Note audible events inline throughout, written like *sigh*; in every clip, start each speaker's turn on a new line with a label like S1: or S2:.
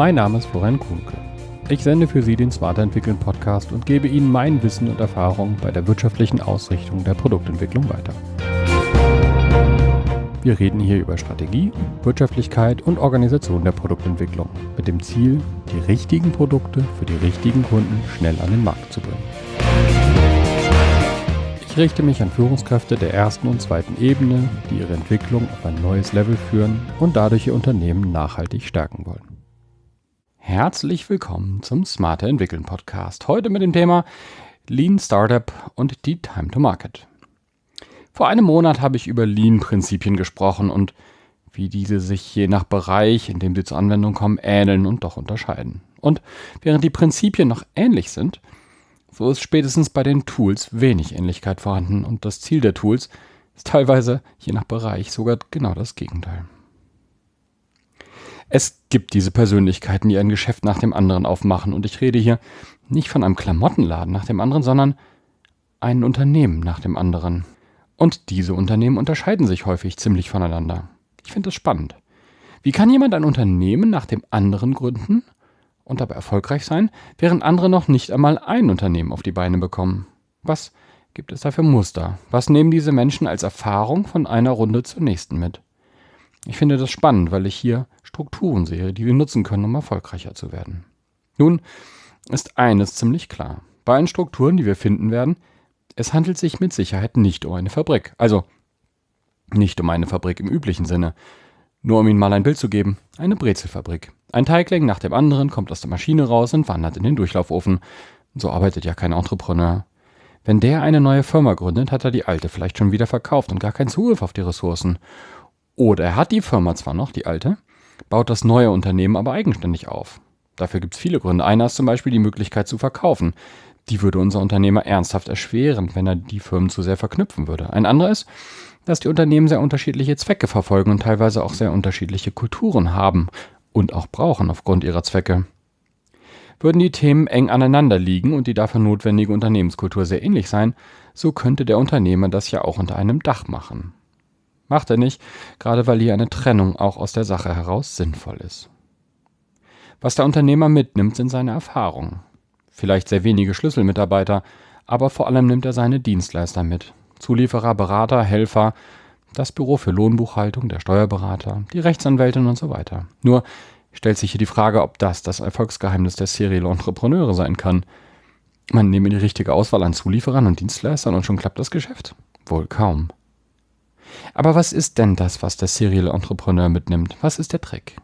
S1: Mein Name ist Florian Kuhnke. Ich sende für Sie den Smarter Entwickeln Podcast und gebe Ihnen mein Wissen und Erfahrung bei der wirtschaftlichen Ausrichtung der Produktentwicklung weiter. Wir reden hier über Strategie, Wirtschaftlichkeit und Organisation der Produktentwicklung mit dem Ziel, die richtigen Produkte für die richtigen Kunden schnell an den Markt zu bringen. Ich richte mich an Führungskräfte der ersten und zweiten Ebene, die ihre Entwicklung auf ein neues Level führen und dadurch ihr Unternehmen nachhaltig stärken wollen. Herzlich willkommen zum Smarter Entwickeln Podcast. Heute mit dem Thema Lean Startup und die Time to Market. Vor einem Monat habe ich über Lean-Prinzipien gesprochen und wie diese sich je nach Bereich, in dem sie zur Anwendung kommen, ähneln und doch unterscheiden. Und während die Prinzipien noch ähnlich sind, so ist spätestens bei den Tools wenig Ähnlichkeit vorhanden und das Ziel der Tools ist teilweise, je nach Bereich, sogar genau das Gegenteil. Es gibt diese Persönlichkeiten, die ein Geschäft nach dem anderen aufmachen und ich rede hier nicht von einem Klamottenladen nach dem anderen, sondern ein Unternehmen nach dem anderen. Und diese Unternehmen unterscheiden sich häufig ziemlich voneinander. Ich finde das spannend. Wie kann jemand ein Unternehmen nach dem anderen gründen und dabei erfolgreich sein, während andere noch nicht einmal ein Unternehmen auf die Beine bekommen? Was gibt es da für Muster? Was nehmen diese Menschen als Erfahrung von einer Runde zur nächsten mit? Ich finde das spannend, weil ich hier Strukturen sehe, die wir nutzen können, um erfolgreicher zu werden. Nun ist eines ziemlich klar. Bei allen Strukturen, die wir finden werden, es handelt sich mit Sicherheit nicht um eine Fabrik. Also nicht um eine Fabrik im üblichen Sinne. Nur um Ihnen mal ein Bild zu geben, eine Brezelfabrik. Ein Teigling nach dem anderen kommt aus der Maschine raus und wandert in den Durchlaufofen. So arbeitet ja kein Entrepreneur. Wenn der eine neue Firma gründet, hat er die alte vielleicht schon wieder verkauft und gar keinen Zugriff auf die Ressourcen. Oder er hat die Firma zwar noch, die alte, baut das neue Unternehmen aber eigenständig auf. Dafür gibt es viele Gründe. Einer ist zum Beispiel die Möglichkeit zu verkaufen. Die würde unser Unternehmer ernsthaft erschweren, wenn er die Firmen zu sehr verknüpfen würde. Ein anderer ist, dass die Unternehmen sehr unterschiedliche Zwecke verfolgen und teilweise auch sehr unterschiedliche Kulturen haben und auch brauchen aufgrund ihrer Zwecke. Würden die Themen eng aneinander liegen und die dafür notwendige Unternehmenskultur sehr ähnlich sein, so könnte der Unternehmer das ja auch unter einem Dach machen. Macht er nicht, gerade weil hier eine Trennung auch aus der Sache heraus sinnvoll ist. Was der Unternehmer mitnimmt, sind seine Erfahrungen. Vielleicht sehr wenige Schlüsselmitarbeiter, aber vor allem nimmt er seine Dienstleister mit. Zulieferer, Berater, Helfer, das Büro für Lohnbuchhaltung, der Steuerberater, die Rechtsanwältin und so weiter. Nur stellt sich hier die Frage, ob das das Erfolgsgeheimnis der Serial Entrepreneure sein kann. Man nehme die richtige Auswahl an Zulieferern und Dienstleistern und schon klappt das Geschäft? Wohl kaum. Aber was ist denn das, was der Serial Entrepreneur mitnimmt? Was ist der Trick?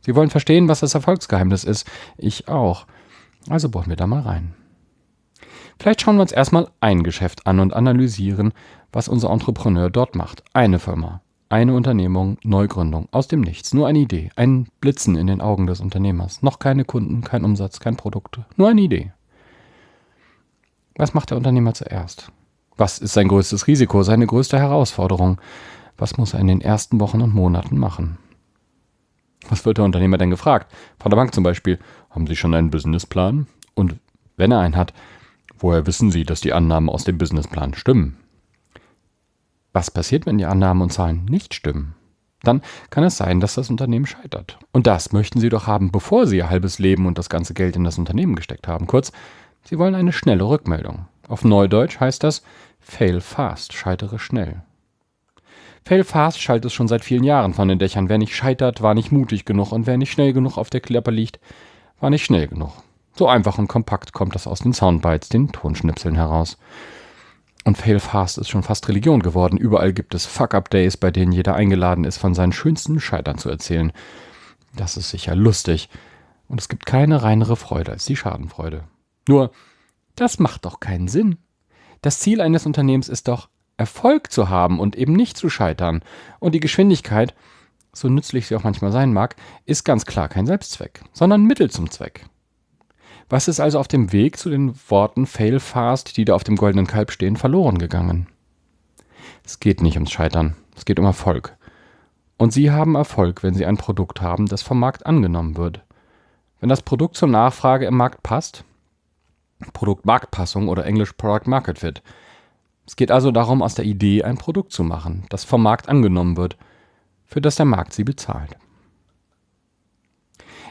S1: Sie wollen verstehen, was das Erfolgsgeheimnis ist. Ich auch. Also bohren wir da mal rein. Vielleicht schauen wir uns erstmal ein Geschäft an und analysieren, was unser Entrepreneur dort macht. Eine Firma, eine Unternehmung, Neugründung, aus dem Nichts, nur eine Idee, ein Blitzen in den Augen des Unternehmers. Noch keine Kunden, kein Umsatz, kein Produkt, nur eine Idee. Was macht der Unternehmer zuerst? Was ist sein größtes Risiko, seine größte Herausforderung? Was muss er in den ersten Wochen und Monaten machen? Was wird der Unternehmer denn gefragt? Von der Bank zum Beispiel, haben Sie schon einen Businessplan? Und wenn er einen hat, woher wissen Sie, dass die Annahmen aus dem Businessplan stimmen? Was passiert, wenn die Annahmen und Zahlen nicht stimmen? Dann kann es sein, dass das Unternehmen scheitert. Und das möchten Sie doch haben, bevor Sie Ihr halbes Leben und das ganze Geld in das Unternehmen gesteckt haben. Kurz, Sie wollen eine schnelle Rückmeldung. Auf Neudeutsch heißt das Fail fast, scheitere schnell. Fail Fast schallt es schon seit vielen Jahren von den Dächern. Wer nicht scheitert, war nicht mutig genug und wer nicht schnell genug auf der Klappe liegt, war nicht schnell genug. So einfach und kompakt kommt das aus den Soundbites, den Tonschnipseln heraus. Und Fail Fast ist schon fast Religion geworden. Überall gibt es Fuck-Up-Days, bei denen jeder eingeladen ist, von seinen schönsten Scheitern zu erzählen. Das ist sicher lustig. Und es gibt keine reinere Freude als die Schadenfreude. Nur, das macht doch keinen Sinn. Das Ziel eines Unternehmens ist doch, Erfolg zu haben und eben nicht zu scheitern. Und die Geschwindigkeit, so nützlich sie auch manchmal sein mag, ist ganz klar kein Selbstzweck, sondern Mittel zum Zweck. Was ist also auf dem Weg zu den Worten Fail fast, die da auf dem goldenen Kalb stehen, verloren gegangen? Es geht nicht ums Scheitern, es geht um Erfolg. Und Sie haben Erfolg, wenn Sie ein Produkt haben, das vom Markt angenommen wird. Wenn das Produkt zur Nachfrage im Markt passt, Produkt-Marktpassung oder Englisch Product Market Fit, es geht also darum, aus der Idee ein Produkt zu machen, das vom Markt angenommen wird, für das der Markt sie bezahlt.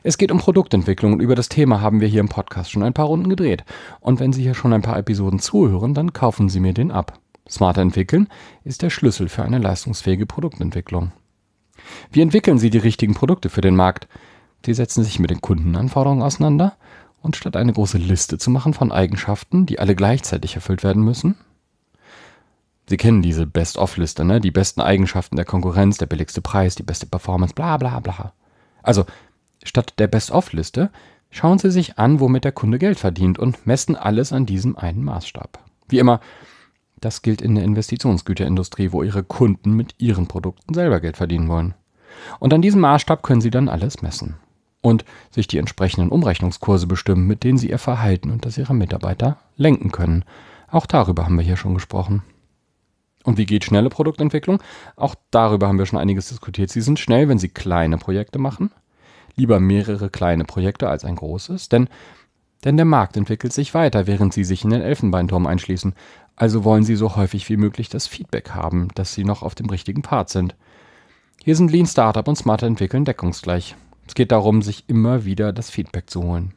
S1: Es geht um Produktentwicklung und über das Thema haben wir hier im Podcast schon ein paar Runden gedreht. Und wenn Sie hier schon ein paar Episoden zuhören, dann kaufen Sie mir den ab. Smarter entwickeln ist der Schlüssel für eine leistungsfähige Produktentwicklung. Wie entwickeln Sie die richtigen Produkte für den Markt? Sie setzen sich mit den Kundenanforderungen auseinander und statt eine große Liste zu machen von Eigenschaften, die alle gleichzeitig erfüllt werden müssen, Sie kennen diese Best-of-Liste, ne? Die besten Eigenschaften der Konkurrenz, der billigste Preis, die beste Performance, bla bla bla. Also, statt der Best-of-Liste schauen Sie sich an, womit der Kunde Geld verdient und messen alles an diesem einen Maßstab. Wie immer, das gilt in der Investitionsgüterindustrie, wo Ihre Kunden mit Ihren Produkten selber Geld verdienen wollen. Und an diesem Maßstab können Sie dann alles messen. Und sich die entsprechenden Umrechnungskurse bestimmen, mit denen Sie Ihr Verhalten und das Ihrer Mitarbeiter lenken können. Auch darüber haben wir hier schon gesprochen. Und wie geht schnelle Produktentwicklung? Auch darüber haben wir schon einiges diskutiert. Sie sind schnell, wenn Sie kleine Projekte machen. Lieber mehrere kleine Projekte als ein großes, denn, denn der Markt entwickelt sich weiter, während Sie sich in den Elfenbeinturm einschließen. Also wollen Sie so häufig wie möglich das Feedback haben, dass Sie noch auf dem richtigen Pfad sind. Hier sind Lean Startup und Smarter Entwickeln deckungsgleich. Es geht darum, sich immer wieder das Feedback zu holen.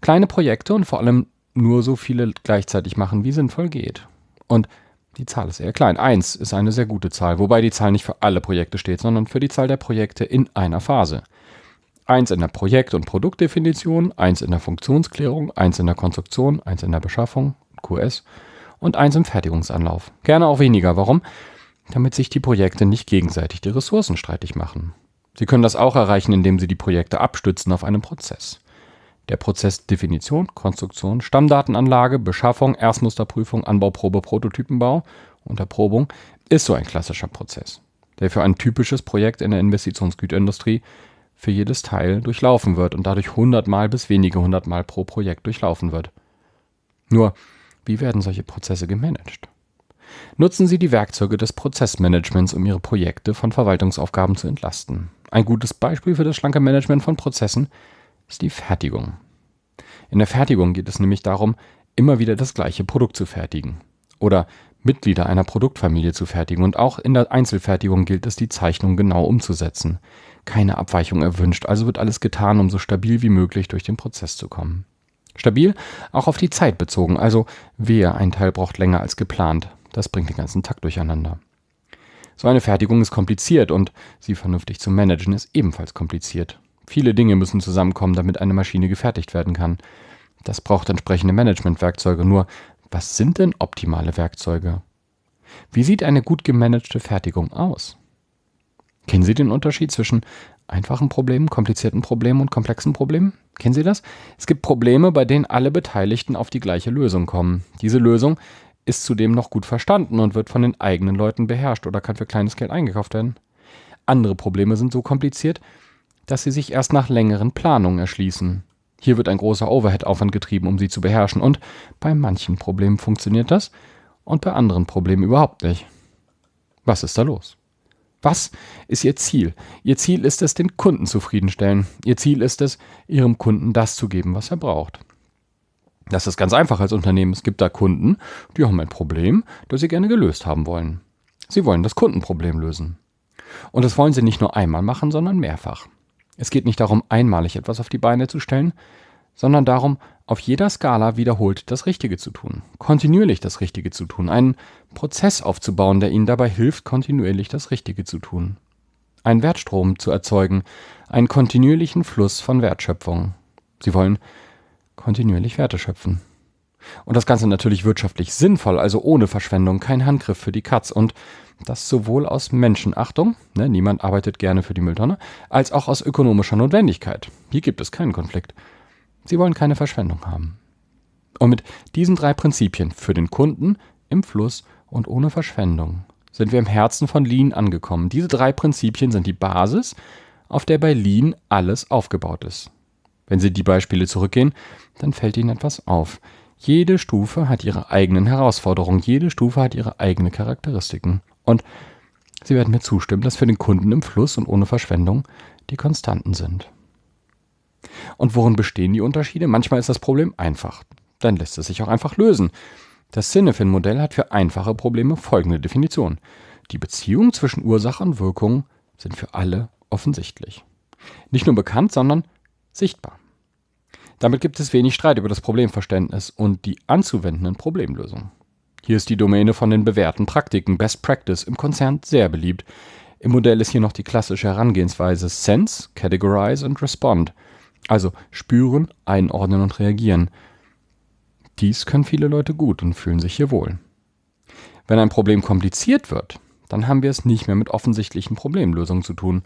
S1: Kleine Projekte und vor allem nur so viele gleichzeitig machen, wie sinnvoll geht. Und die Zahl ist eher klein. Eins ist eine sehr gute Zahl, wobei die Zahl nicht für alle Projekte steht, sondern für die Zahl der Projekte in einer Phase. Eins in der Projekt- und Produktdefinition, eins in der Funktionsklärung, eins in der Konstruktion, eins in der Beschaffung, QS und eins im Fertigungsanlauf. Gerne auch weniger. Warum? Damit sich die Projekte nicht gegenseitig die Ressourcen streitig machen. Sie können das auch erreichen, indem Sie die Projekte abstützen auf einem Prozess. Der Prozess Definition, Konstruktion, Stammdatenanlage, Beschaffung, Erstmusterprüfung, Anbauprobe, Prototypenbau und Erprobung ist so ein klassischer Prozess, der für ein typisches Projekt in der Investitionsgüterindustrie für jedes Teil durchlaufen wird und dadurch hundertmal bis wenige hundertmal pro Projekt durchlaufen wird. Nur, wie werden solche Prozesse gemanagt? Nutzen Sie die Werkzeuge des Prozessmanagements, um Ihre Projekte von Verwaltungsaufgaben zu entlasten. Ein gutes Beispiel für das schlanke Management von Prozessen ist die Fertigung. In der Fertigung geht es nämlich darum, immer wieder das gleiche Produkt zu fertigen oder Mitglieder einer Produktfamilie zu fertigen und auch in der Einzelfertigung gilt es, die Zeichnung genau umzusetzen. Keine Abweichung erwünscht, also wird alles getan, um so stabil wie möglich durch den Prozess zu kommen. Stabil auch auf die Zeit bezogen, also wer ein Teil braucht länger als geplant, das bringt den ganzen Takt durcheinander. So eine Fertigung ist kompliziert und sie vernünftig zu managen ist ebenfalls kompliziert. Viele Dinge müssen zusammenkommen, damit eine Maschine gefertigt werden kann. Das braucht entsprechende Managementwerkzeuge. Nur, was sind denn optimale Werkzeuge? Wie sieht eine gut gemanagte Fertigung aus? Kennen Sie den Unterschied zwischen einfachen Problemen, komplizierten Problemen und komplexen Problemen? Kennen Sie das? Es gibt Probleme, bei denen alle Beteiligten auf die gleiche Lösung kommen. Diese Lösung ist zudem noch gut verstanden und wird von den eigenen Leuten beherrscht oder kann für kleines Geld eingekauft werden. Andere Probleme sind so kompliziert, dass sie sich erst nach längeren Planungen erschließen. Hier wird ein großer Overhead-Aufwand getrieben, um sie zu beherrschen, und bei manchen Problemen funktioniert das und bei anderen Problemen überhaupt nicht. Was ist da los? Was ist Ihr Ziel? Ihr Ziel ist es, den Kunden zufriedenstellen. Ihr Ziel ist es, Ihrem Kunden das zu geben, was er braucht. Das ist ganz einfach als Unternehmen. Es gibt da Kunden, die haben ein Problem, das sie gerne gelöst haben wollen. Sie wollen das Kundenproblem lösen. Und das wollen sie nicht nur einmal machen, sondern mehrfach. Es geht nicht darum, einmalig etwas auf die Beine zu stellen, sondern darum, auf jeder Skala wiederholt das Richtige zu tun, kontinuierlich das Richtige zu tun, einen Prozess aufzubauen, der Ihnen dabei hilft, kontinuierlich das Richtige zu tun, einen Wertstrom zu erzeugen, einen kontinuierlichen Fluss von Wertschöpfung. Sie wollen kontinuierlich Werte schöpfen. Und das Ganze natürlich wirtschaftlich sinnvoll, also ohne Verschwendung, kein Handgriff für die Katz und das sowohl aus Menschenachtung, ne, niemand arbeitet gerne für die Mülltonne, als auch aus ökonomischer Notwendigkeit. Hier gibt es keinen Konflikt. Sie wollen keine Verschwendung haben. Und mit diesen drei Prinzipien für den Kunden, im Fluss und ohne Verschwendung sind wir im Herzen von Lean angekommen. Diese drei Prinzipien sind die Basis, auf der bei Lean alles aufgebaut ist. Wenn Sie die Beispiele zurückgehen, dann fällt Ihnen etwas auf. Jede Stufe hat ihre eigenen Herausforderungen, jede Stufe hat ihre eigenen Charakteristiken. Und Sie werden mir zustimmen, dass für den Kunden im Fluss und ohne Verschwendung die Konstanten sind. Und worin bestehen die Unterschiede? Manchmal ist das Problem einfach. Dann lässt es sich auch einfach lösen. Das Cinefin-Modell hat für einfache Probleme folgende Definition. Die Beziehungen zwischen Ursache und Wirkung sind für alle offensichtlich. Nicht nur bekannt, sondern sichtbar. Damit gibt es wenig Streit über das Problemverständnis und die anzuwendenden Problemlösungen. Hier ist die Domäne von den bewährten Praktiken Best Practice im Konzern sehr beliebt. Im Modell ist hier noch die klassische Herangehensweise Sense, Categorize und Respond. Also spüren, einordnen und reagieren. Dies können viele Leute gut und fühlen sich hier wohl. Wenn ein Problem kompliziert wird, dann haben wir es nicht mehr mit offensichtlichen Problemlösungen zu tun.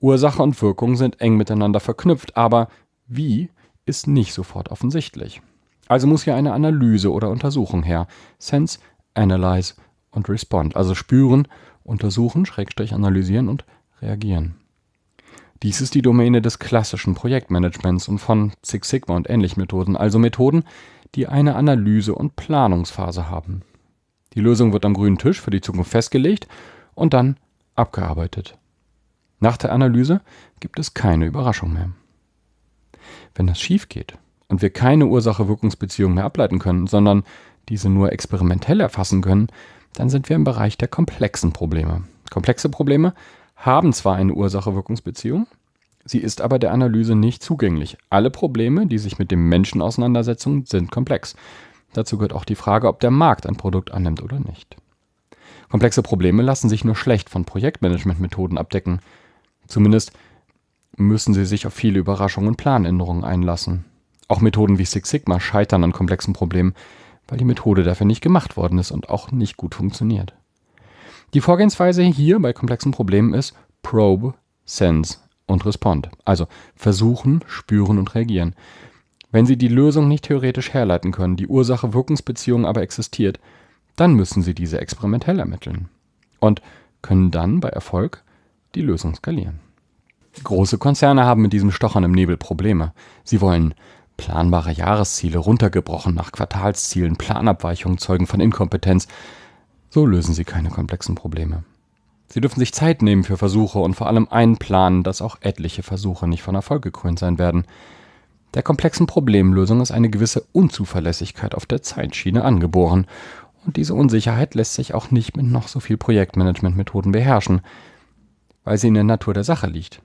S1: Ursache und Wirkung sind eng miteinander verknüpft, aber wie ist nicht sofort offensichtlich. Also muss hier eine Analyse oder Untersuchung her. Sense, Analyze und Respond. Also spüren, untersuchen, Schrägstrich analysieren und reagieren. Dies ist die Domäne des klassischen Projektmanagements und von Six Sigma und ähnlichen Methoden, also Methoden, die eine Analyse- und Planungsphase haben. Die Lösung wird am grünen Tisch für die Zukunft festgelegt und dann abgearbeitet. Nach der Analyse gibt es keine Überraschung mehr. Wenn das schief geht und wir keine Ursache-Wirkungsbeziehung mehr ableiten können, sondern diese nur experimentell erfassen können, dann sind wir im Bereich der komplexen Probleme. Komplexe Probleme haben zwar eine Ursache-Wirkungsbeziehung, sie ist aber der Analyse nicht zugänglich. Alle Probleme, die sich mit dem Menschen auseinandersetzen, sind komplex. Dazu gehört auch die Frage, ob der Markt ein Produkt annimmt oder nicht. Komplexe Probleme lassen sich nur schlecht von Projektmanagementmethoden abdecken. Zumindest müssen sie sich auf viele Überraschungen und Planänderungen einlassen. Auch Methoden wie Six Sigma scheitern an komplexen Problemen, weil die Methode dafür nicht gemacht worden ist und auch nicht gut funktioniert. Die Vorgehensweise hier bei komplexen Problemen ist Probe, Sense und Respond. Also versuchen, spüren und reagieren. Wenn Sie die Lösung nicht theoretisch herleiten können, die Ursache-Wirkungsbeziehung aber existiert, dann müssen Sie diese experimentell ermitteln und können dann bei Erfolg die Lösung skalieren. Große Konzerne haben mit diesem Stochern im Nebel Probleme. Sie wollen planbare Jahresziele runtergebrochen nach Quartalszielen, Planabweichungen zeugen von Inkompetenz. So lösen sie keine komplexen Probleme. Sie dürfen sich Zeit nehmen für Versuche und vor allem einplanen, dass auch etliche Versuche nicht von Erfolg gekrönt sein werden. Der komplexen Problemlösung ist eine gewisse Unzuverlässigkeit auf der Zeitschiene angeboren. Und diese Unsicherheit lässt sich auch nicht mit noch so viel Projektmanagementmethoden beherrschen, weil sie in der Natur der Sache liegt.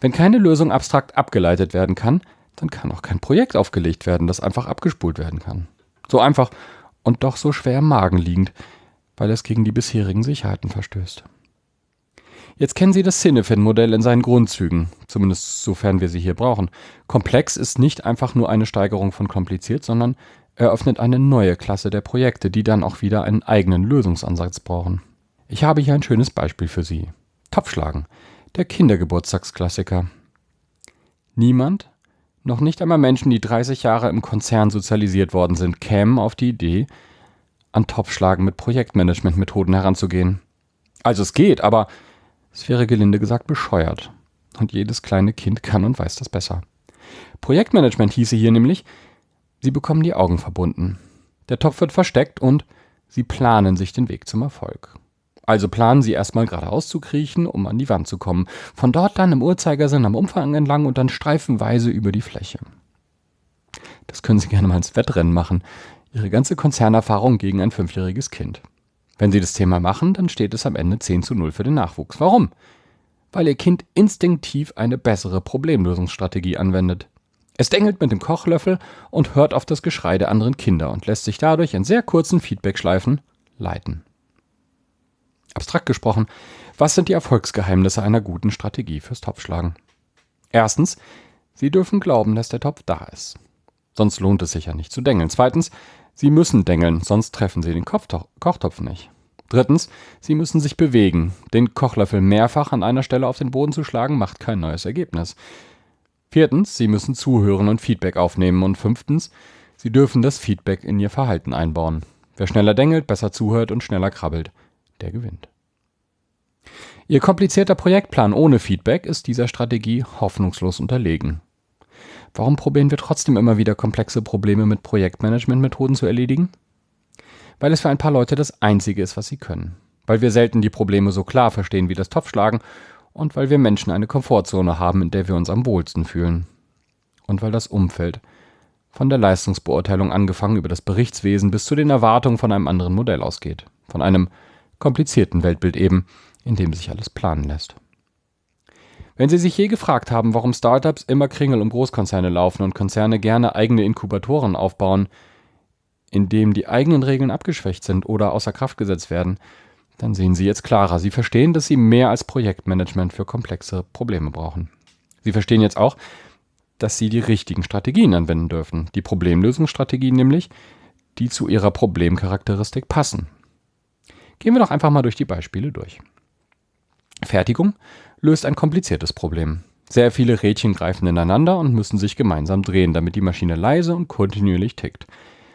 S1: Wenn keine Lösung abstrakt abgeleitet werden kann, dann kann auch kein Projekt aufgelegt werden, das einfach abgespult werden kann. So einfach und doch so schwer im Magen liegend, weil es gegen die bisherigen Sicherheiten verstößt. Jetzt kennen Sie das Cinefin-Modell in seinen Grundzügen, zumindest sofern wir sie hier brauchen. Komplex ist nicht einfach nur eine Steigerung von kompliziert, sondern eröffnet eine neue Klasse der Projekte, die dann auch wieder einen eigenen Lösungsansatz brauchen. Ich habe hier ein schönes Beispiel für Sie. Topfschlagen der Kindergeburtstagsklassiker. Niemand, noch nicht einmal Menschen, die 30 Jahre im Konzern sozialisiert worden sind, kämen auf die Idee, an Topfschlagen mit Projektmanagementmethoden heranzugehen. Also es geht, aber es wäre gelinde gesagt bescheuert. Und jedes kleine Kind kann und weiß das besser. Projektmanagement hieße hier nämlich, Sie bekommen die Augen verbunden. Der Topf wird versteckt und Sie planen sich den Weg zum Erfolg. Also planen Sie erstmal geradeaus zu kriechen, um an die Wand zu kommen. Von dort dann im Uhrzeigersinn am Umfang entlang und dann streifenweise über die Fläche. Das können Sie gerne mal ins Wettrennen machen. Ihre ganze Konzernerfahrung gegen ein fünfjähriges Kind. Wenn Sie das Thema machen, dann steht es am Ende 10 zu 0 für den Nachwuchs. Warum? Weil Ihr Kind instinktiv eine bessere Problemlösungsstrategie anwendet. Es dengelt mit dem Kochlöffel und hört auf das Geschrei der anderen Kinder und lässt sich dadurch in sehr kurzen Feedbackschleifen leiten. Abstrakt gesprochen, was sind die Erfolgsgeheimnisse einer guten Strategie fürs Topfschlagen? Erstens, Sie dürfen glauben, dass der Topf da ist. Sonst lohnt es sich ja nicht zu dengeln. Zweitens, Sie müssen dengeln, sonst treffen Sie den Kochtopf nicht. Drittens, Sie müssen sich bewegen. Den Kochlöffel mehrfach an einer Stelle auf den Boden zu schlagen, macht kein neues Ergebnis. Viertens, Sie müssen zuhören und Feedback aufnehmen. Und fünftens, Sie dürfen das Feedback in Ihr Verhalten einbauen. Wer schneller dengelt, besser zuhört und schneller krabbelt, der gewinnt. Ihr komplizierter Projektplan ohne Feedback ist dieser Strategie hoffnungslos unterlegen. Warum probieren wir trotzdem immer wieder komplexe Probleme mit Projektmanagementmethoden zu erledigen? Weil es für ein paar Leute das Einzige ist, was sie können. Weil wir selten die Probleme so klar verstehen wie das Topfschlagen und weil wir Menschen eine Komfortzone haben, in der wir uns am wohlsten fühlen. Und weil das Umfeld, von der Leistungsbeurteilung angefangen über das Berichtswesen bis zu den Erwartungen von einem anderen Modell ausgeht. Von einem komplizierten Weltbild eben, in dem sich alles planen lässt. Wenn Sie sich je gefragt haben, warum Startups immer Kringel um Großkonzerne laufen und Konzerne gerne eigene Inkubatoren aufbauen, in dem die eigenen Regeln abgeschwächt sind oder außer Kraft gesetzt werden, dann sehen Sie jetzt klarer. Sie verstehen, dass Sie mehr als Projektmanagement für komplexe Probleme brauchen. Sie verstehen jetzt auch, dass Sie die richtigen Strategien anwenden dürfen. Die Problemlösungsstrategien nämlich, die zu Ihrer Problemcharakteristik passen. Gehen wir doch einfach mal durch die Beispiele durch. Fertigung löst ein kompliziertes Problem. Sehr viele Rädchen greifen ineinander und müssen sich gemeinsam drehen, damit die Maschine leise und kontinuierlich tickt.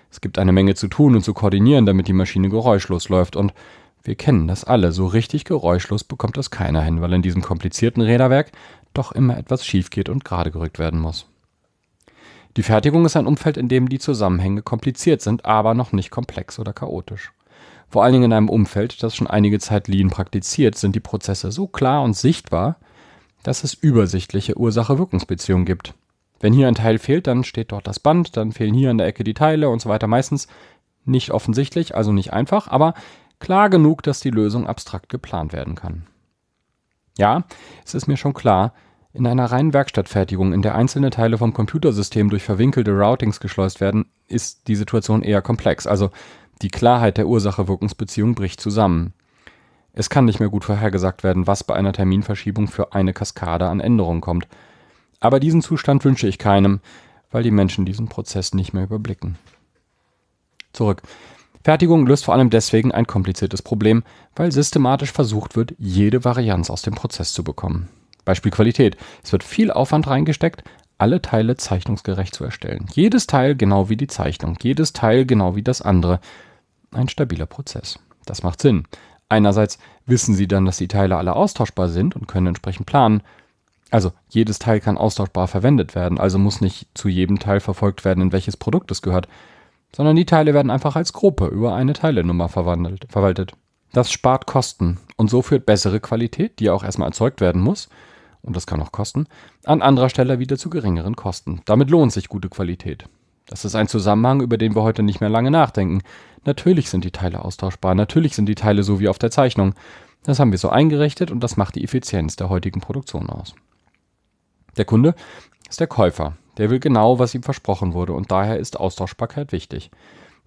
S1: Es gibt eine Menge zu tun und zu koordinieren, damit die Maschine geräuschlos läuft und wir kennen das alle, so richtig geräuschlos bekommt das keiner hin, weil in diesem komplizierten Räderwerk doch immer etwas schief geht und gerade gerückt werden muss. Die Fertigung ist ein Umfeld, in dem die Zusammenhänge kompliziert sind, aber noch nicht komplex oder chaotisch. Vor allen Dingen in einem Umfeld, das schon einige Zeit Lean praktiziert, sind die Prozesse so klar und sichtbar, dass es übersichtliche Ursache-Wirkungsbeziehungen gibt. Wenn hier ein Teil fehlt, dann steht dort das Band, dann fehlen hier an der Ecke die Teile und so weiter. Meistens nicht offensichtlich, also nicht einfach, aber klar genug, dass die Lösung abstrakt geplant werden kann. Ja, es ist mir schon klar, in einer reinen Werkstattfertigung, in der einzelne Teile vom Computersystem durch verwinkelte Routings geschleust werden, ist die Situation eher komplex. Also die Klarheit der Ursache-Wirkungsbeziehung bricht zusammen. Es kann nicht mehr gut vorhergesagt werden, was bei einer Terminverschiebung für eine Kaskade an Änderungen kommt. Aber diesen Zustand wünsche ich keinem, weil die Menschen diesen Prozess nicht mehr überblicken. Zurück. Fertigung löst vor allem deswegen ein kompliziertes Problem, weil systematisch versucht wird, jede Varianz aus dem Prozess zu bekommen. Beispiel Qualität. Es wird viel Aufwand reingesteckt, alle Teile zeichnungsgerecht zu erstellen. Jedes Teil genau wie die Zeichnung, jedes Teil genau wie das andere. Ein stabiler Prozess. Das macht Sinn. Einerseits wissen Sie dann, dass die Teile alle austauschbar sind und können entsprechend planen. Also jedes Teil kann austauschbar verwendet werden, also muss nicht zu jedem Teil verfolgt werden, in welches Produkt es gehört sondern die Teile werden einfach als Gruppe über eine Teilenummer verwaltet. Das spart Kosten und so führt bessere Qualität, die auch erstmal erzeugt werden muss, und das kann auch kosten, an anderer Stelle wieder zu geringeren Kosten. Damit lohnt sich gute Qualität. Das ist ein Zusammenhang, über den wir heute nicht mehr lange nachdenken. Natürlich sind die Teile austauschbar, natürlich sind die Teile so wie auf der Zeichnung. Das haben wir so eingerichtet und das macht die Effizienz der heutigen Produktion aus. Der Kunde ist der Käufer, der will genau, was ihm versprochen wurde und daher ist Austauschbarkeit wichtig.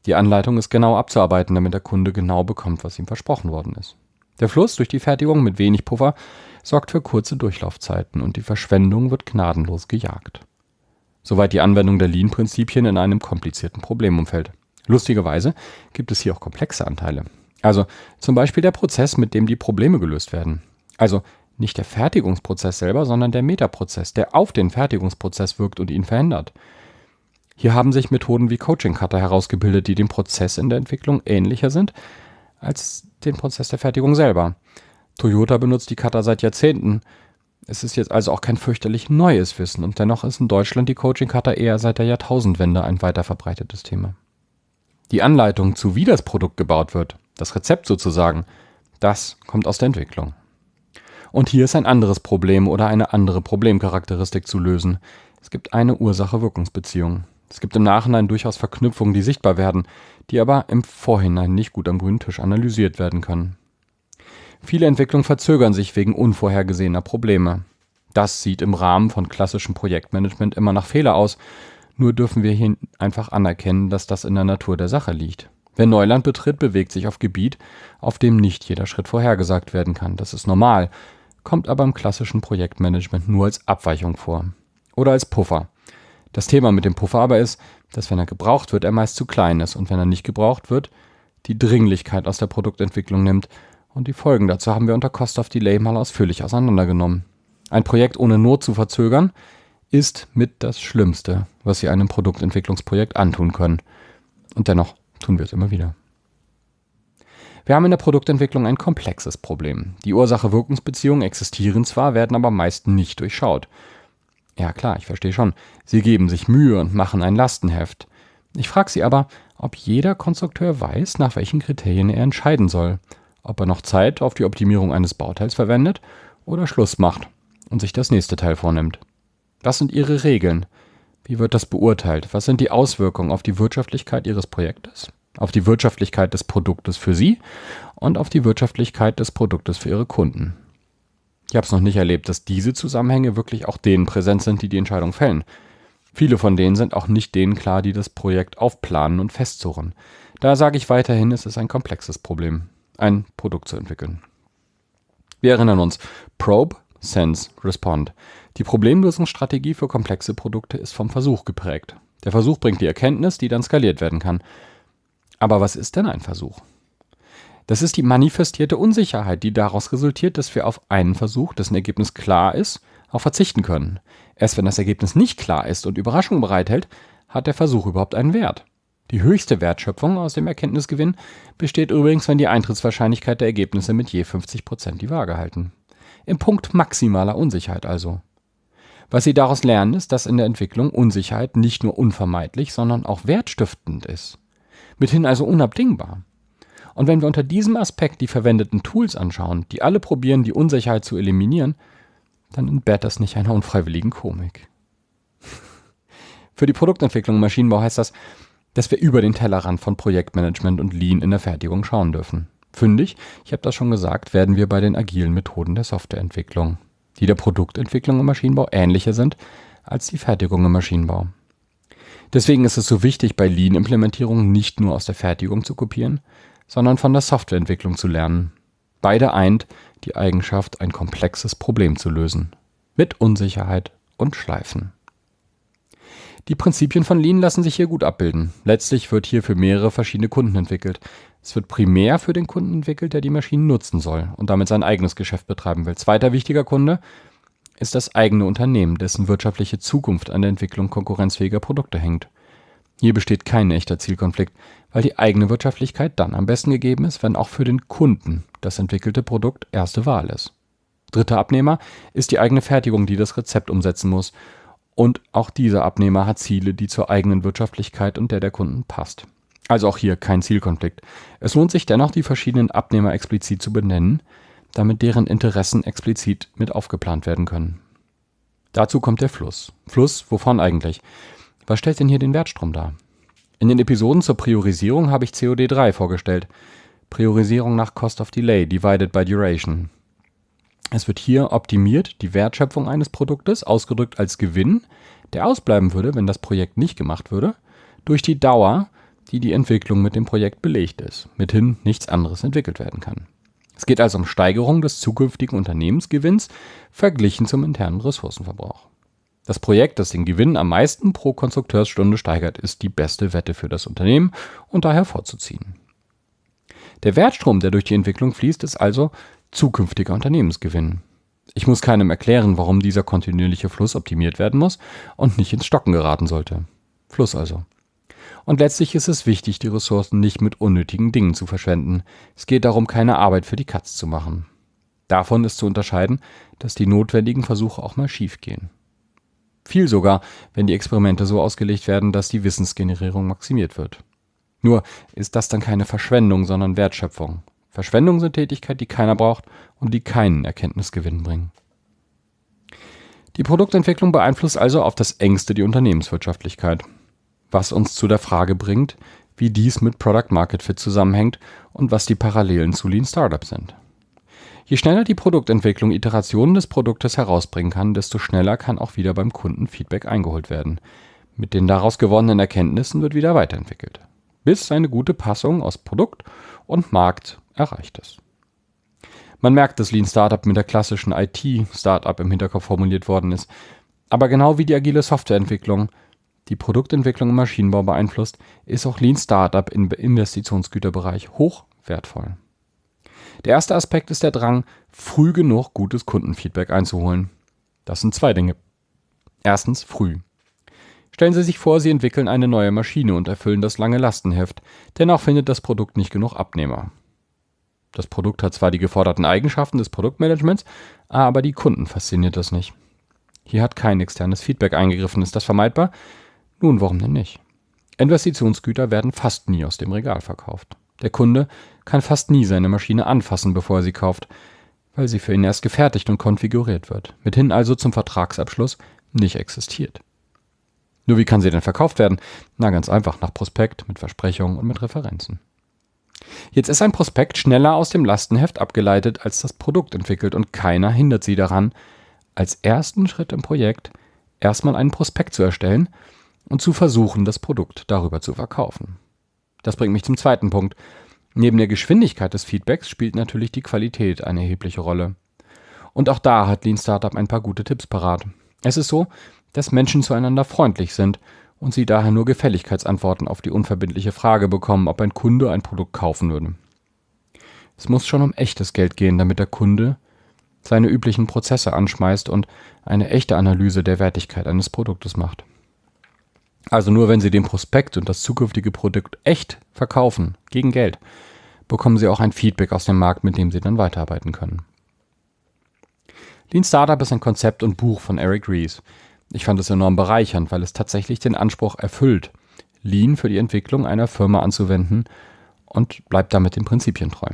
S1: Die Anleitung ist genau abzuarbeiten, damit der Kunde genau bekommt, was ihm versprochen worden ist. Der Fluss durch die Fertigung mit wenig Puffer sorgt für kurze Durchlaufzeiten und die Verschwendung wird gnadenlos gejagt. Soweit die Anwendung der Lean-Prinzipien in einem komplizierten Problemumfeld. Lustigerweise gibt es hier auch komplexe Anteile. Also zum Beispiel der Prozess, mit dem die Probleme gelöst werden. Also nicht der Fertigungsprozess selber, sondern der Metaprozess, der auf den Fertigungsprozess wirkt und ihn verändert. Hier haben sich Methoden wie Coaching Cutter herausgebildet, die dem Prozess in der Entwicklung ähnlicher sind als den Prozess der Fertigung selber. Toyota benutzt die Cutter seit Jahrzehnten. Es ist jetzt also auch kein fürchterlich neues Wissen und dennoch ist in Deutschland die Coaching Cutter eher seit der Jahrtausendwende ein weiter verbreitetes Thema. Die Anleitung zu wie das Produkt gebaut wird, das Rezept sozusagen, das kommt aus der Entwicklung. Und hier ist ein anderes Problem oder eine andere Problemcharakteristik zu lösen. Es gibt eine Ursache-Wirkungsbeziehung. Es gibt im Nachhinein durchaus Verknüpfungen, die sichtbar werden, die aber im Vorhinein nicht gut am grünen Tisch analysiert werden können. Viele Entwicklungen verzögern sich wegen unvorhergesehener Probleme. Das sieht im Rahmen von klassischem Projektmanagement immer nach Fehler aus, nur dürfen wir hier einfach anerkennen, dass das in der Natur der Sache liegt. Wer Neuland betritt, bewegt sich auf Gebiet, auf dem nicht jeder Schritt vorhergesagt werden kann. Das ist normal kommt aber im klassischen Projektmanagement nur als Abweichung vor. Oder als Puffer. Das Thema mit dem Puffer aber ist, dass wenn er gebraucht wird, er meist zu klein ist und wenn er nicht gebraucht wird, die Dringlichkeit aus der Produktentwicklung nimmt und die Folgen dazu haben wir unter Cost of Delay mal ausführlich auseinandergenommen. Ein Projekt ohne Not zu verzögern, ist mit das Schlimmste, was Sie einem Produktentwicklungsprojekt antun können. Und dennoch tun wir es immer wieder. Wir haben in der Produktentwicklung ein komplexes Problem. Die Ursache-Wirkungsbeziehungen existieren zwar, werden aber meist nicht durchschaut. Ja klar, ich verstehe schon. Sie geben sich Mühe und machen ein Lastenheft. Ich frage Sie aber, ob jeder Konstrukteur weiß, nach welchen Kriterien er entscheiden soll. Ob er noch Zeit auf die Optimierung eines Bauteils verwendet oder Schluss macht und sich das nächste Teil vornimmt. Was sind Ihre Regeln? Wie wird das beurteilt? Was sind die Auswirkungen auf die Wirtschaftlichkeit Ihres Projektes? auf die Wirtschaftlichkeit des Produktes für Sie und auf die Wirtschaftlichkeit des Produktes für Ihre Kunden. Ich habe es noch nicht erlebt, dass diese Zusammenhänge wirklich auch denen präsent sind, die die Entscheidung fällen. Viele von denen sind auch nicht denen klar, die das Projekt aufplanen und festzurren. Da sage ich weiterhin, es ist ein komplexes Problem, ein Produkt zu entwickeln. Wir erinnern uns, Probe, Sense, Respond. Die Problemlösungsstrategie für komplexe Produkte ist vom Versuch geprägt. Der Versuch bringt die Erkenntnis, die dann skaliert werden kann. Aber was ist denn ein Versuch? Das ist die manifestierte Unsicherheit, die daraus resultiert, dass wir auf einen Versuch, dessen Ergebnis klar ist, auch verzichten können. Erst wenn das Ergebnis nicht klar ist und Überraschung bereithält, hat der Versuch überhaupt einen Wert. Die höchste Wertschöpfung aus dem Erkenntnisgewinn besteht übrigens, wenn die Eintrittswahrscheinlichkeit der Ergebnisse mit je 50% die Waage halten. Im Punkt maximaler Unsicherheit also. Was Sie daraus lernen, ist, dass in der Entwicklung Unsicherheit nicht nur unvermeidlich, sondern auch wertstiftend ist. Mithin also unabdingbar. Und wenn wir unter diesem Aspekt die verwendeten Tools anschauen, die alle probieren, die Unsicherheit zu eliminieren, dann entbehrt das nicht einer unfreiwilligen Komik. *laughs* Für die Produktentwicklung im Maschinenbau heißt das, dass wir über den Tellerrand von Projektmanagement und Lean in der Fertigung schauen dürfen. Fündig, ich habe das schon gesagt, werden wir bei den agilen Methoden der Softwareentwicklung, die der Produktentwicklung im Maschinenbau ähnlicher sind als die Fertigung im Maschinenbau. Deswegen ist es so wichtig, bei Lean-Implementierungen nicht nur aus der Fertigung zu kopieren, sondern von der Softwareentwicklung zu lernen. Beide eint die Eigenschaft, ein komplexes Problem zu lösen. Mit Unsicherheit und Schleifen. Die Prinzipien von Lean lassen sich hier gut abbilden. Letztlich wird hier für mehrere verschiedene Kunden entwickelt. Es wird primär für den Kunden entwickelt, der die Maschinen nutzen soll und damit sein eigenes Geschäft betreiben will. Zweiter wichtiger Kunde ist das eigene Unternehmen, dessen wirtschaftliche Zukunft an der Entwicklung konkurrenzfähiger Produkte hängt. Hier besteht kein echter Zielkonflikt, weil die eigene Wirtschaftlichkeit dann am besten gegeben ist, wenn auch für den Kunden das entwickelte Produkt erste Wahl ist. Dritter Abnehmer ist die eigene Fertigung, die das Rezept umsetzen muss. Und auch dieser Abnehmer hat Ziele, die zur eigenen Wirtschaftlichkeit und der der Kunden passt. Also auch hier kein Zielkonflikt. Es lohnt sich dennoch, die verschiedenen Abnehmer explizit zu benennen, damit deren Interessen explizit mit aufgeplant werden können. Dazu kommt der Fluss. Fluss, wovon eigentlich? Was stellt denn hier den Wertstrom dar? In den Episoden zur Priorisierung habe ich COD3 vorgestellt. Priorisierung nach Cost of Delay divided by Duration. Es wird hier optimiert die Wertschöpfung eines Produktes, ausgedrückt als Gewinn, der ausbleiben würde, wenn das Projekt nicht gemacht würde, durch die Dauer, die die Entwicklung mit dem Projekt belegt ist, mithin nichts anderes entwickelt werden kann. Es geht also um Steigerung des zukünftigen Unternehmensgewinns verglichen zum internen Ressourcenverbrauch. Das Projekt, das den Gewinn am meisten pro Konstrukteursstunde steigert, ist die beste Wette für das Unternehmen und daher vorzuziehen. Der Wertstrom, der durch die Entwicklung fließt, ist also zukünftiger Unternehmensgewinn. Ich muss keinem erklären, warum dieser kontinuierliche Fluss optimiert werden muss und nicht ins Stocken geraten sollte. Fluss also. Und letztlich ist es wichtig, die Ressourcen nicht mit unnötigen Dingen zu verschwenden. Es geht darum, keine Arbeit für die Katz zu machen. Davon ist zu unterscheiden, dass die notwendigen Versuche auch mal schiefgehen. Viel sogar, wenn die Experimente so ausgelegt werden, dass die Wissensgenerierung maximiert wird. Nur ist das dann keine Verschwendung, sondern Wertschöpfung. Verschwendung sind Tätigkeiten, die keiner braucht und die keinen Erkenntnisgewinn bringen. Die Produktentwicklung beeinflusst also auf das engste die Unternehmenswirtschaftlichkeit, was uns zu der Frage bringt, wie dies mit Product Market Fit zusammenhängt und was die Parallelen zu Lean Startup sind. Je schneller die Produktentwicklung Iterationen des Produktes herausbringen kann, desto schneller kann auch wieder beim Kunden Feedback eingeholt werden. Mit den daraus gewonnenen Erkenntnissen wird wieder weiterentwickelt, bis eine gute Passung aus Produkt und Markt erreicht ist. Man merkt, dass Lean Startup mit der klassischen IT-Startup im Hinterkopf formuliert worden ist. Aber genau wie die agile Softwareentwicklung die Produktentwicklung im Maschinenbau beeinflusst, ist auch Lean Startup im Investitionsgüterbereich hoch wertvoll. Der erste Aspekt ist der Drang, früh genug gutes Kundenfeedback einzuholen. Das sind zwei Dinge. Erstens früh. Stellen Sie sich vor, Sie entwickeln eine neue Maschine und erfüllen das lange Lastenheft, dennoch findet das Produkt nicht genug Abnehmer. Das Produkt hat zwar die geforderten Eigenschaften des Produktmanagements, aber die Kunden fasziniert das nicht. Hier hat kein externes Feedback eingegriffen. Ist das vermeidbar? Nun, warum denn nicht? Investitionsgüter werden fast nie aus dem Regal verkauft. Der Kunde kann fast nie seine Maschine anfassen, bevor er sie kauft, weil sie für ihn erst gefertigt und konfiguriert wird, mithin also zum Vertragsabschluss nicht existiert. Nur wie kann sie denn verkauft werden? Na ganz einfach, nach Prospekt, mit Versprechungen und mit Referenzen. Jetzt ist ein Prospekt schneller aus dem Lastenheft abgeleitet als das Produkt entwickelt und keiner hindert sie daran, als ersten Schritt im Projekt erstmal einen Prospekt zu erstellen und zu versuchen, das Produkt darüber zu verkaufen. Das bringt mich zum zweiten Punkt. Neben der Geschwindigkeit des Feedbacks spielt natürlich die Qualität eine erhebliche Rolle. Und auch da hat Lean Startup ein paar gute Tipps parat. Es ist so, dass Menschen zueinander freundlich sind und sie daher nur Gefälligkeitsantworten auf die unverbindliche Frage bekommen, ob ein Kunde ein Produkt kaufen würde. Es muss schon um echtes Geld gehen, damit der Kunde seine üblichen Prozesse anschmeißt und eine echte Analyse der Wertigkeit eines Produktes macht. Also nur wenn Sie den Prospekt und das zukünftige Produkt echt verkaufen, gegen Geld, bekommen Sie auch ein Feedback aus dem Markt, mit dem Sie dann weiterarbeiten können. Lean Startup ist ein Konzept und Buch von Eric Ries. Ich fand es enorm bereichernd, weil es tatsächlich den Anspruch erfüllt, Lean für die Entwicklung einer Firma anzuwenden und bleibt damit den Prinzipien treu.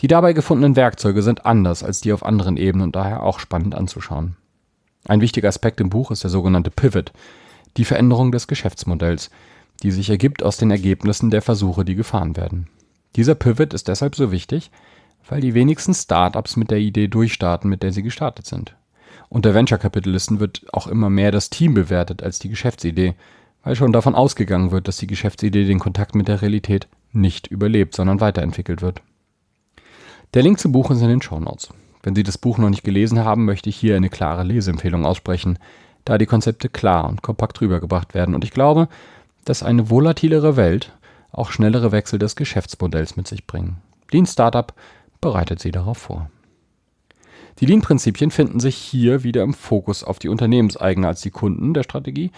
S1: Die dabei gefundenen Werkzeuge sind anders als die auf anderen Ebenen und daher auch spannend anzuschauen. Ein wichtiger Aspekt im Buch ist der sogenannte Pivot, die Veränderung des Geschäftsmodells, die sich ergibt aus den Ergebnissen der Versuche, die gefahren werden. Dieser Pivot ist deshalb so wichtig, weil die wenigsten Startups mit der Idee durchstarten, mit der sie gestartet sind. Unter Venture-Kapitalisten wird auch immer mehr das Team bewertet als die Geschäftsidee, weil schon davon ausgegangen wird, dass die Geschäftsidee den Kontakt mit der Realität nicht überlebt, sondern weiterentwickelt wird. Der Link zum Buch ist in den Show Notes. Wenn Sie das Buch noch nicht gelesen haben, möchte ich hier eine klare Leseempfehlung aussprechen da die Konzepte klar und kompakt rübergebracht werden. Und ich glaube, dass eine volatilere Welt auch schnellere Wechsel des Geschäftsmodells mit sich bringen. Lean Startup bereitet sie darauf vor. Die Lean-Prinzipien finden sich hier wieder im Fokus auf die Unternehmenseigene als die Kunden der Strategie,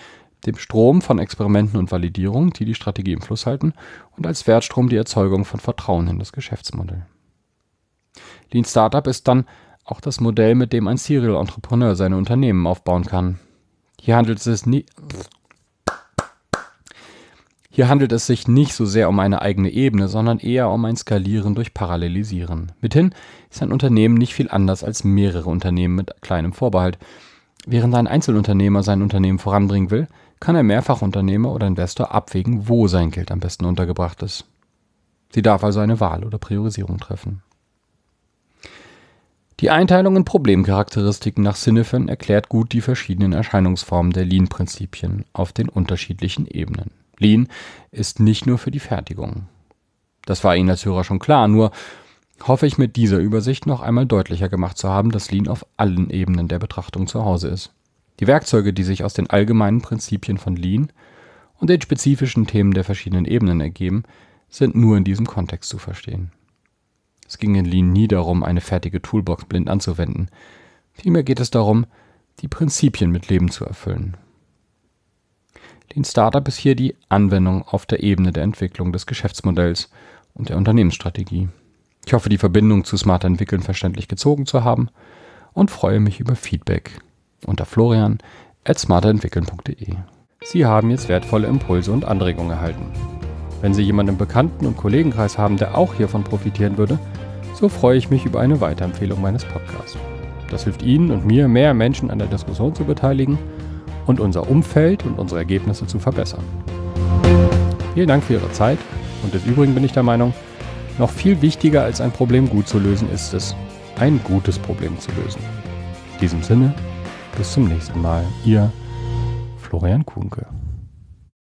S1: dem Strom von Experimenten und Validierung, die die Strategie im Fluss halten, und als Wertstrom die Erzeugung von Vertrauen in das Geschäftsmodell. Lean Startup ist dann auch das Modell, mit dem ein Serial Entrepreneur seine Unternehmen aufbauen kann. Hier handelt es nie hier handelt es sich nicht so sehr um eine eigene Ebene, sondern eher um ein Skalieren durch Parallelisieren. Mithin ist ein Unternehmen nicht viel anders als mehrere Unternehmen mit kleinem Vorbehalt. Während ein Einzelunternehmer sein Unternehmen voranbringen will, kann ein Mehrfachunternehmer oder Investor abwägen, wo sein Geld am besten untergebracht ist. Sie darf also eine Wahl oder Priorisierung treffen. Die Einteilung in Problemcharakteristiken nach Sinnefen erklärt gut die verschiedenen Erscheinungsformen der Lean-Prinzipien auf den unterschiedlichen Ebenen. Lean ist nicht nur für die Fertigung. Das war Ihnen als Hörer schon klar, nur hoffe ich mit dieser Übersicht noch einmal deutlicher gemacht zu haben, dass Lean auf allen Ebenen der Betrachtung zu Hause ist. Die Werkzeuge, die sich aus den allgemeinen Prinzipien von Lean und den spezifischen Themen der verschiedenen Ebenen ergeben, sind nur in diesem Kontext zu verstehen. Es ging in Lean nie darum, eine fertige Toolbox blind anzuwenden. Vielmehr geht es darum, die Prinzipien mit Leben zu erfüllen. Lean Startup ist hier die Anwendung auf der Ebene der Entwicklung des Geschäftsmodells und der Unternehmensstrategie. Ich hoffe, die Verbindung zu Smarter Entwickeln verständlich gezogen zu haben und freue mich über Feedback unter florian at smarterentwickeln.de. Sie haben jetzt wertvolle Impulse und Anregungen erhalten. Wenn Sie jemanden im Bekannten- und Kollegenkreis haben, der auch hiervon profitieren würde, so freue ich mich über eine Weiterempfehlung meines Podcasts. Das hilft Ihnen und mir, mehr Menschen an der Diskussion zu beteiligen und unser Umfeld und unsere Ergebnisse zu verbessern. Vielen Dank für Ihre Zeit und des Übrigen bin ich der Meinung, noch viel wichtiger als ein Problem gut zu lösen ist es, ein gutes Problem zu lösen. In diesem Sinne, bis zum nächsten Mal. Ihr Florian Kuhnke.